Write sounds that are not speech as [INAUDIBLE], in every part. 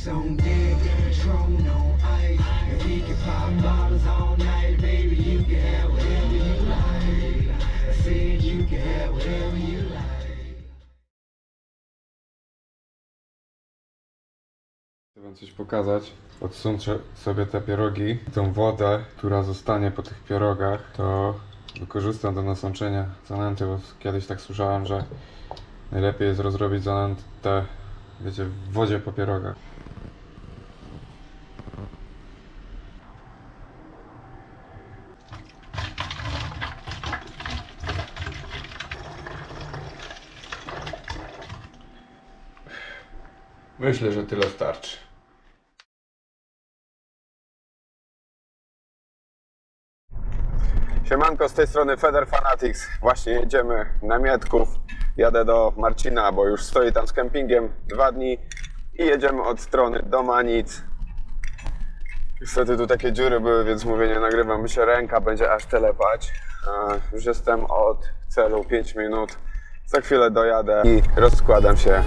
Drinks on deck, Patron on ice. If can pop bottles all night, baby, you can have whatever you like. I said you can have whatever you like. Chcę wam coś pokazać. Odsunę sobie te pierogi. Tą wodę, która zostanie po tych pierogach, to wykorzystam do nasączenia zanęty, bo kiedyś tak słyszałem, że najlepiej jest rozrobić zanętę, wiecie, w wodzie po pierogach. Myślę, że tyle starczy. Siemanko, z tej strony Feder Fanatics. Właśnie jedziemy na Mietków. Jadę do Marcina, bo już stoi tam z kempingiem dwa dni i jedziemy od strony do Manic. Niestety tu takie dziury były, więc mówię, nie nagrywam, się ręka będzie aż telepać. Już jestem od celu 5 minut. Za chwilę dojadę i rozkładam się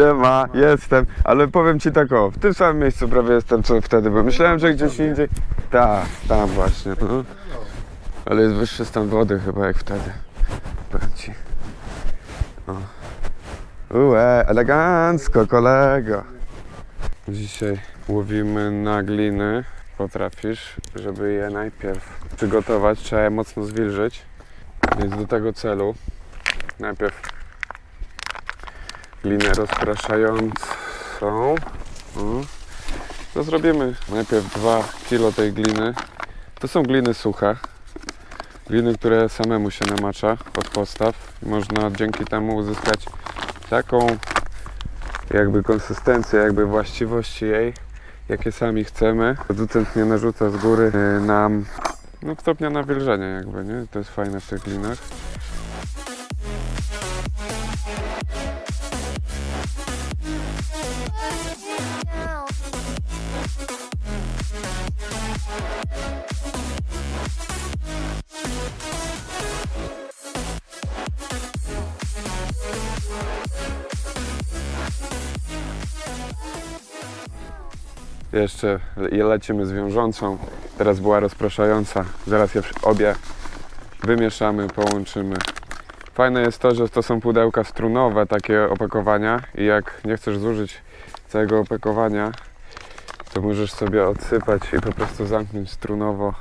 Siema, jestem, ale powiem ci tak o, w tym samym miejscu prawie jestem co wtedy, bo myślałem, że gdzieś indziej. Tak, tam właśnie. No. Ale jest wyższy stan wody chyba jak wtedy. Powiem ci. O. Ue, elegancko, kolego. Dzisiaj łowimy na gliny. Potrafisz, żeby je najpierw przygotować, trzeba je mocno zwilżyć. Więc do tego celu najpierw glinę rozpraszającą. O. To zrobimy najpierw 2 kg tej gliny. To są gliny suche. Gliny, które samemu się namacza od podstaw. Można dzięki temu uzyskać taką jakby konsystencję, jakby właściwości jej, jakie sami chcemy. Producent nie narzuca z góry y, nam no, stopnia nawilżenia jakby, nie? To jest fajne w tych glinach. Jeszcze le- lecimy z wiążącą. Teraz była rozpraszająca. Zaraz je obie wymieszamy, połączymy. Fajne jest to, że to są pudełka strunowe, takie opakowania i jak nie chcesz zużyć całego opakowania, to możesz sobie odsypać i po prostu zamknąć strunowo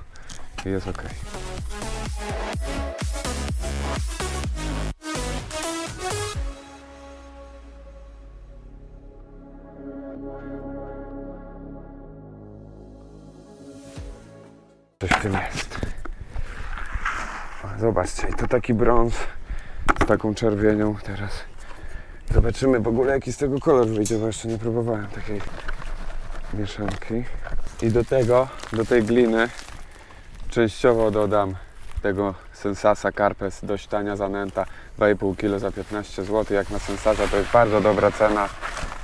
i jest ok. Zobaczcie, to taki brąz z taką czerwienią teraz. Zobaczymy w ogóle jaki z tego kolor wyjdzie, bo jeszcze nie próbowałem takiej mieszanki. I do tego, do tej gliny częściowo dodam tego Sensasa Carpes, dość tania zanęta, 2,5 kg za 15 zł. Jak na Sensasa to jest bardzo dobra cena,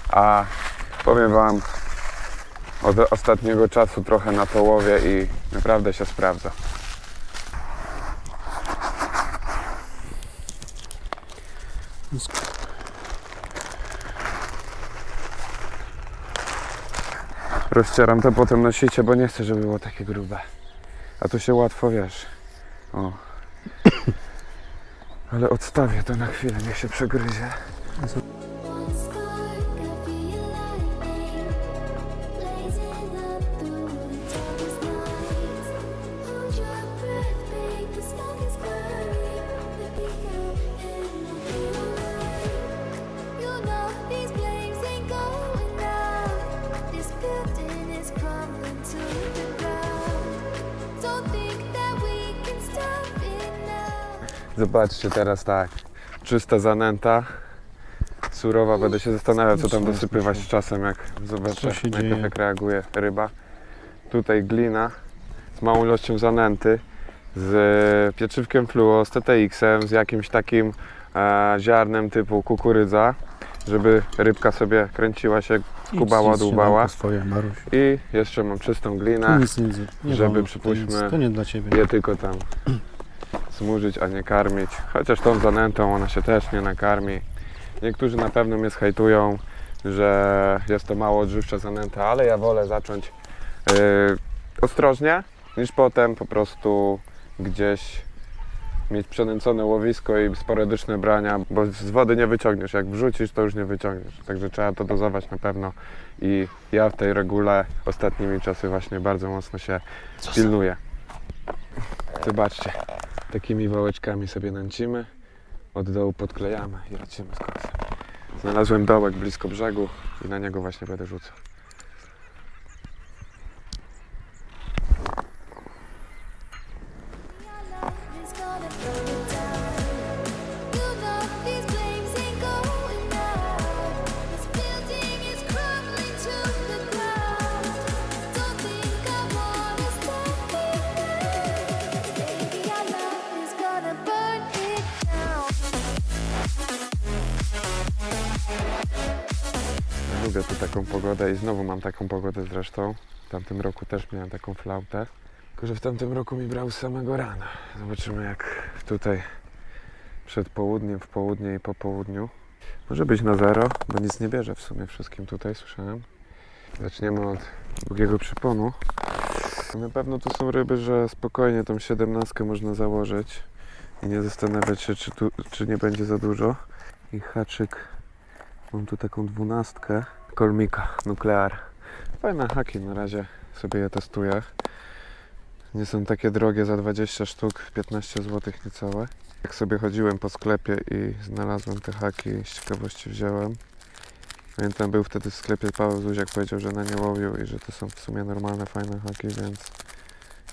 a powiem Wam, od ostatniego czasu trochę na to łowię i naprawdę się sprawdza. Rozcieram to potem na sicie, bo nie chcę, żeby było takie grube. A tu się łatwo wiesz. O. [COUGHS] Ale odstawię to na chwilę, niech się przegryzie. Zobaczcie teraz tak. Czysta zanęta. surowa. Będę się zastanawiał, co tam dosypywać z czasem, jak zobaczę najpierw jak reaguje ryba. Tutaj glina z małą ilością zanęty, z pieczywkiem fluo, z TTX-em, z jakimś takim e, ziarnem typu kukurydza, żeby rybka sobie kręciła się, kubała, Idź, dłubała. swoje. I jeszcze mam czystą glinę, nic nie, nie żeby wolno, przypuśćmy- nic, To nie dla Ciebie. je tylko tam zmurzyć, a nie karmić. Chociaż tą zanętą ona się też nie nakarmi. Niektórzy na pewno mnie zhajtują, że jest to mało odżywcza zanęta, ale ja wolę zacząć yy, ostrożnie, niż potem po prostu gdzieś mieć przenęcone łowisko i sporadyczne brania, bo z wody nie wyciągniesz. Jak wrzucisz, to już nie wyciągniesz. Także trzeba to dozować na pewno i ja w tej regule ostatnimi czasy właśnie bardzo mocno się pilnuję. Zobaczcie, takimi wałeczkami sobie nęcimy, od dołu podklejamy i lecimy z koksem. Znalazłem dołek blisko brzegu i na niego właśnie będę rzucał. Taką pogodę i znowu mam taką pogodę zresztą. W tamtym roku też miałem taką flautę. Tylko, że w tamtym roku mi brał z samego rana. Zobaczymy jak tutaj przed południem, w południe i po południu. Może być na zero, bo nic nie bierze w sumie wszystkim tutaj, słyszałem. Zaczniemy od drugiego przyponu. Na pewno tu są ryby, że spokojnie tą siedemnastkę można założyć i nie zastanawiać się, czy, tu, czy nie będzie za dużo. I haczyk Mam tu taką dwunastkę kolmika nuklear. Fajne haki, na razie sobie je testuję. Nie są takie drogie, za 20 sztuk 15 zł niecałe. Jak sobie chodziłem po sklepie i znalazłem te haki, z ciekawości wziąłem. Pamiętam, był wtedy w sklepie Paweł Zuziak powiedział, że na nie łowił i że to są w sumie normalne, fajne haki, więc,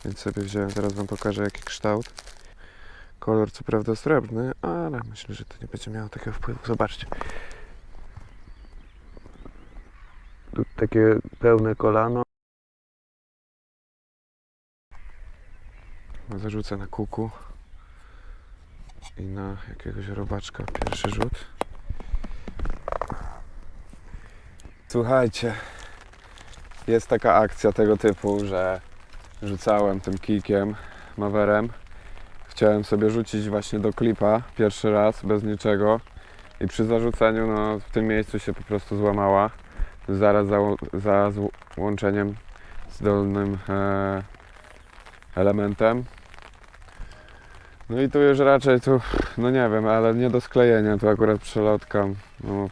więc sobie wziąłem. Zaraz Wam pokażę jaki kształt. Kolor co prawda srebrny, ale myślę, że to nie będzie miało takiego wpływu. Zobaczcie. Takie pełne kolano. Zarzucę na kuku i na jakiegoś robaczka pierwszy rzut. Słuchajcie, jest taka akcja tego typu, że rzucałem tym kijkiem, mawerem. Chciałem sobie rzucić właśnie do klipa pierwszy raz, bez niczego. I przy zarzuceniu, no w tym miejscu się po prostu złamała zaraz za, za z dolnym e, elementem. No i tu już raczej tu, no nie wiem, ale nie do sklejenia, tu akurat przelotka. No,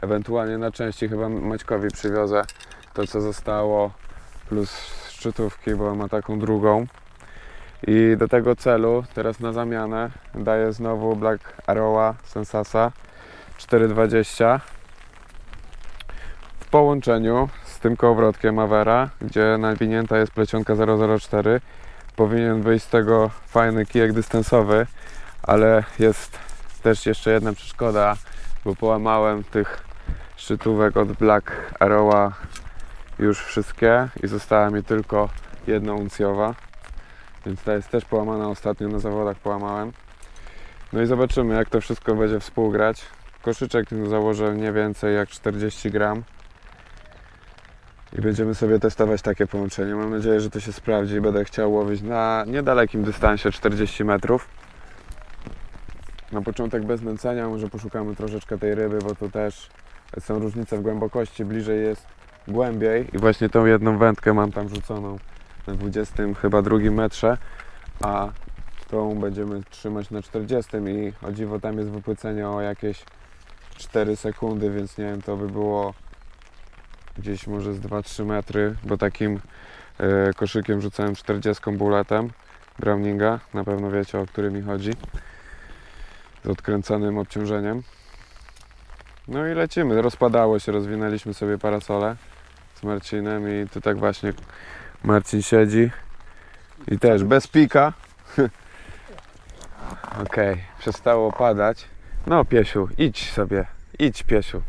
ewentualnie na części chyba Maćkowi przywiozę to co zostało plus szczytówki, bo ma taką drugą. I do tego celu teraz na zamianę daję znowu Black Arrowa Sensasa 420 w połączeniu z tym kołowrotkiem Avera, gdzie nawinięta jest plecionka 004, powinien wyjść z tego fajny kijek dystansowy, ale jest też jeszcze jedna przeszkoda, bo połamałem tych szczytówek od Black Arrowa już wszystkie i została mi tylko jedna uncjowa, więc ta jest też połamana ostatnio na zawodach połamałem. No i zobaczymy jak to wszystko będzie współgrać. Koszyczek założę nie więcej jak 40 gram. I będziemy sobie testować takie połączenie. Mam nadzieję, że to się sprawdzi. Będę chciał łowić na niedalekim dystansie 40 metrów. Na początek bez nęcenia, może poszukamy troszeczkę tej ryby, bo tu też są różnice w głębokości. Bliżej jest głębiej i właśnie tą jedną wędkę mam tam rzuconą na 20 chyba drugim metrze, a tą będziemy trzymać na 40 i o dziwo tam jest wypłycenie o jakieś 4 sekundy, więc nie wiem, to by było gdzieś może z 2-3 metry, bo takim e, koszykiem rzucałem 40 bulletem Browninga, na pewno wiecie o który mi chodzi, z odkręconym obciążeniem. No i lecimy, rozpadało się, rozwinęliśmy sobie parasole z Marcinem i tu tak właśnie Marcin siedzi i też bez pika. [LAUGHS] Okej, przestało padać. No Piesiu, idź sobie Idź, piesiu.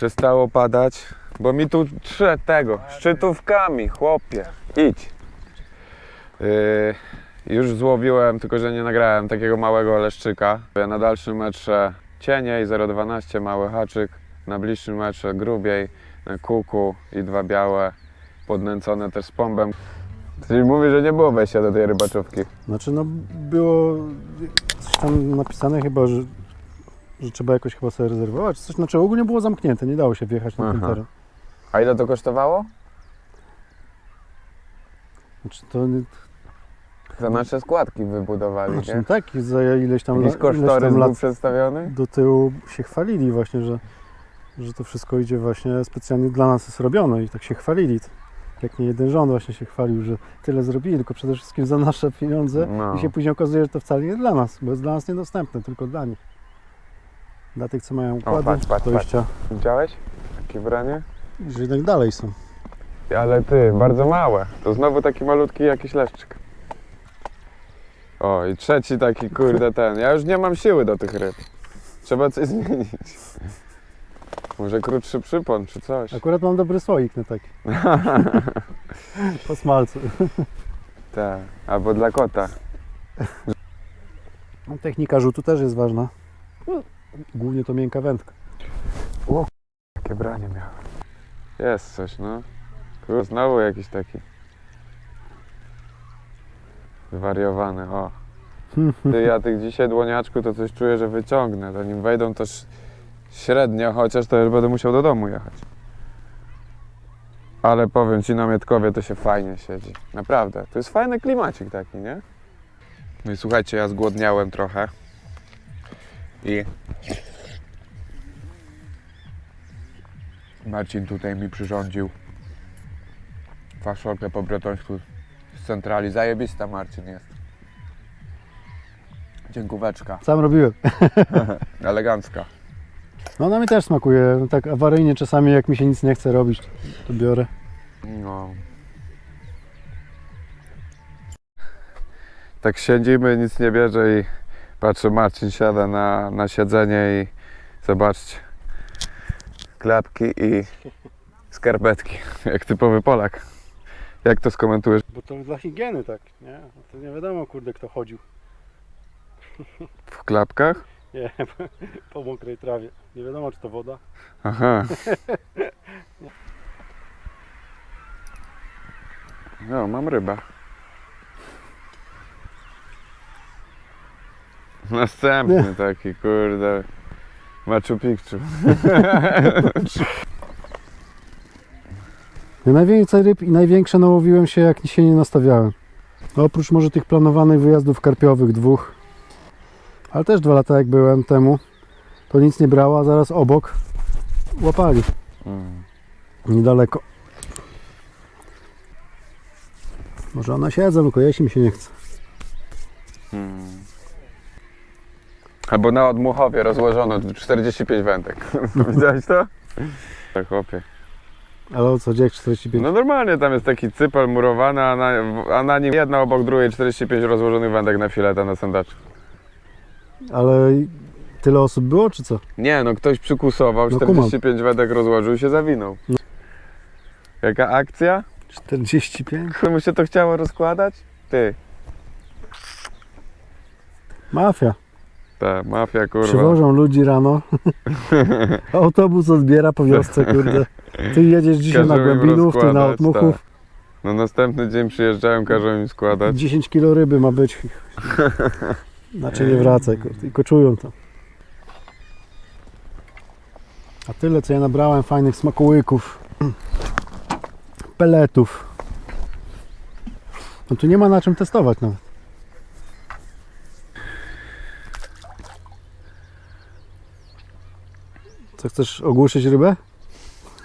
Przestało padać, bo mi tu trze tego, szczytówkami, chłopie. Idź. Yy, już złowiłem, tylko że nie nagrałem takiego małego leszczyka. Na dalszym metrze cieniej, 0,12 mały haczyk. Na bliższym metrze grubiej, na kuku i dwa białe, podnęcone też z pombem. Czyli mówi, że nie było wejścia do tej rybaczówki. Znaczy, no było coś tam napisane chyba, że, że trzeba jakoś chyba sobie rezerwować. Coś, znaczy ogólnie było zamknięte, nie dało się wjechać na ten Aha. teren. A ile to kosztowało? Znaczy, to nie- Za nasze składki wybudowali, znaczy, nie? no tak, za ileś tam, Jakiś la- ileś kosztorys tam był lat przedstawiony? do tyłu się chwalili właśnie, że, że to wszystko idzie właśnie specjalnie dla nas jest robione i tak się chwalili. Jak nie jeden rząd właśnie się chwalił, że tyle zrobili, tylko przede wszystkim za nasze pieniądze No. i się później okazuje, że to wcale nie dla nas, bo jest dla nas niedostępne, tylko dla nich. Dla tych, co mają układy patrz, patrz, dojścia, Widziałeś? Takie branie? że jednak dalej są. Ale ty, bardzo małe. To znowu taki malutki jakiś leszczyk. O, i trzeci taki, kurde, ten. Ja już nie mam siły do tych ryb. Trzeba coś [LAUGHS] zmienić. Może krótszy przypon, czy coś. Akurat mam dobry słoik na taki. [LAUGHS] po smalcu. Tak, albo dla kota. Technika rzutu też jest ważna. Głównie to miękka wędka. Jakie branie miałem. Jest coś, no. Kurde, znowu jakiś taki. Zwariowany, o. Ty, ja tych dzisiaj dłoniaczku to coś czuję, że wyciągnę. Zanim wejdą ś- średnio, chociaż to już będę musiał do domu jechać. Ale powiem Ci, na Mietkowie to się fajnie siedzi. Naprawdę. To jest fajny klimacik taki, nie? No i słuchajcie, ja zgłodniałem trochę. I Marcin tutaj mi przyrządził faszolkę po bretońsku z centrali. Zajebista Marcin jest. Dziękóweczka. Sam robiłem. [LAUGHS] Elegancka. No ona mi też smakuje. Tak awaryjnie czasami jak mi się nic nie chce robić, to biorę. No. Tak siedzimy, nic nie bierze i patrzę, Marcin siada na, na siedzenie i zobaczcie. Klapki i skarpetki, [LAUGHS] jak typowy Polak. Jak to skomentujesz? Bo to dla higieny tak, nie? To nie wiadomo kurde kto chodził. W klapkach? Nie, [LAUGHS] po mokrej trawie. Nie wiadomo czy to woda. Aha. [LAUGHS] No, mam rybę. [LAUGHS] Następny taki, kurde. Machu Picchu. [LAUGHS] Ja najwięcej ryb i największe nałowiłem się jak się nie nastawiałem. No, oprócz może tych planowanych wyjazdów karpiowych dwóch. Ale też dwa lata jak byłem temu, to nic nie brała, zaraz obok łapali. Mm. Niedaleko. Może one siedzą, tylko jeśli mi się nie chce. Mm. Albo na Odmuchowie rozłożono 45 wędek. [LAUGHS] Widziałeś to? Tak, chłopie. Ale o co, gdzie jak 45? No normalnie tam jest taki cypel murowany, a na, a na nim jedna obok drugiej 45 rozłożonych wędek na fileta na sandaczu. Ale tyle osób było, czy co? Nie, no ktoś przykusował, No 45 wędek rozłożył i się zawinął. No. Jaka akcja? 45? Komu się to chciało rozkładać? Ty. Mafia. Ta mafia kurwa. Przywożą ludzi rano. [LAUGHS] Autobus odbiera po wiosce, kurde. Ty jedziesz dzisiaj na Każą im Głębinów, ty na rozkładać, Otmuchów. tak. No następny dzień przyjeżdżają, każą im składać. 10 kilo ryby ma być. Znaczy [LAUGHS] nie wracaj, kurde. Tylko czują to. A tyle, co ja nabrałem fajnych smakołyków. Peletów. No tu nie ma na czym testować nawet. Co, chcesz ogłuszyć rybę?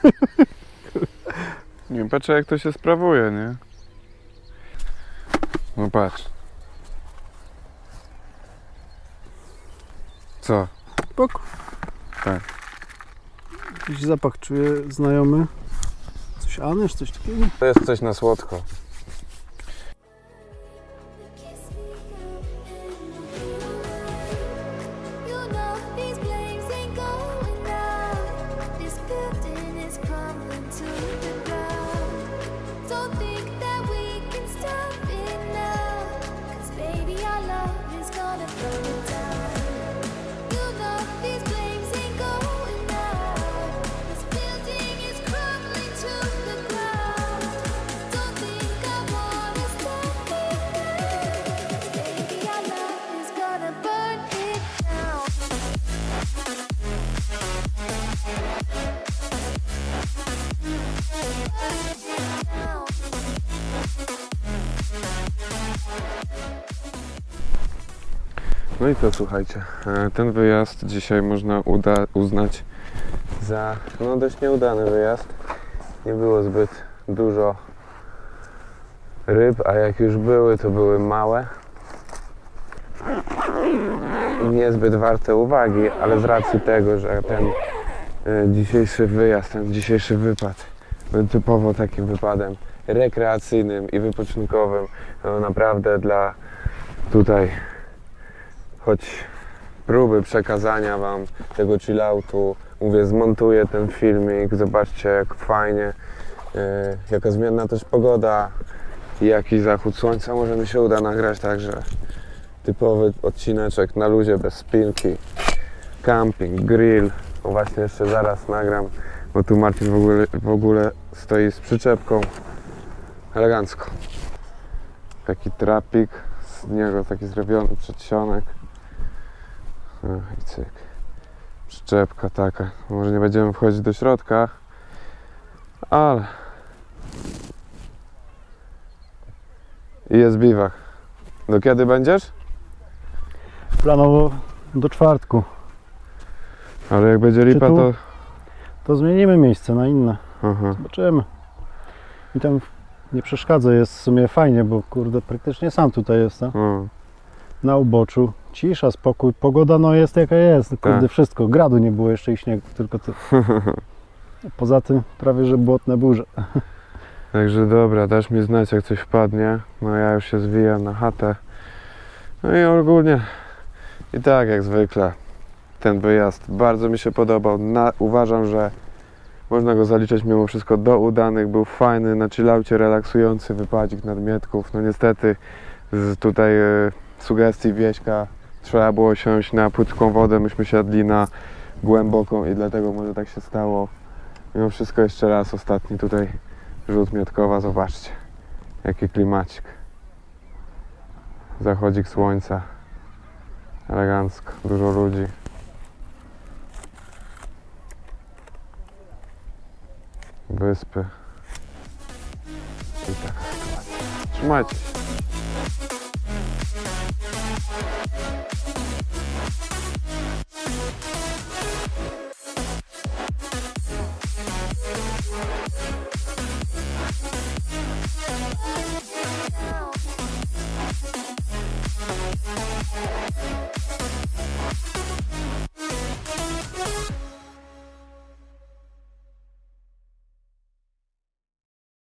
[LAUGHS] Nie patrzę jak to się sprawuje, nie? No patrz. Co? Spoko. Tak. Jakiś zapach czuję znajomy. Coś anyż, coś takiego? To jest coś na słodko. to No i to słuchajcie, e, ten wyjazd dzisiaj można uda, uznać za no, dość nieudany wyjazd. Nie było zbyt dużo ryb, a jak już były, to były małe. Niezbyt warte uwagi, ale z racji tego, że ten e, dzisiejszy wyjazd, ten dzisiejszy wypad był typowo takim wypadem rekreacyjnym i wypoczynkowym, to naprawdę dla tutaj choć próby przekazania Wam tego chilloutu. Mówię, zmontuję ten filmik, zobaczcie jak fajnie, yy, jaka zmienna też pogoda i jaki zachód słońca może mi się uda nagrać, także typowy odcineczek na luzie, bez spinki, camping, grill. No właśnie jeszcze zaraz nagram, bo tu Marcin w ogóle, w ogóle stoi z przyczepką, elegancko. Taki trapik, z niego taki zrobiony przedsionek. I cyk. Przyczepka taka. Może nie będziemy wchodzić do środka, ale i jest biwak. Do kiedy będziesz? Planowo do czwartku. Ale jak będzie lipa, tu? to... To zmienimy miejsce na inne. Aha. Zobaczymy. I tam nie przeszkadza, jest w sumie fajnie, bo kurde, praktycznie sam tutaj jestem. Na uboczu. Cisza, spokój. Pogoda no jest jaka jest. Kurde, Tak. wszystko. Gradu nie było jeszcze i śniegu, tylko ty. [LAUGHS] Poza tym prawie, że błotne burze. Także dobra, dasz mi znać jak coś wpadnie. No ja już się zwijam na chatę. No i ogólnie i tak jak zwykle ten wyjazd bardzo mi się podobał. Na, uważam, że można go zaliczać mimo wszystko do udanych. Był fajny, na chillaucie relaksujący wypadzik nadmietków. No niestety z tutaj e, sugestii Wieśka trzeba było siąść na płytką wodę. Myśmy siadli na głęboką i dlatego może tak się stało. Mimo wszystko jeszcze raz ostatni tutaj rzut Miotkowa, zobaczcie jaki klimacik zachodzik słońca elegancko, dużo ludzi wyspy i taka sytuacja trzymajcie się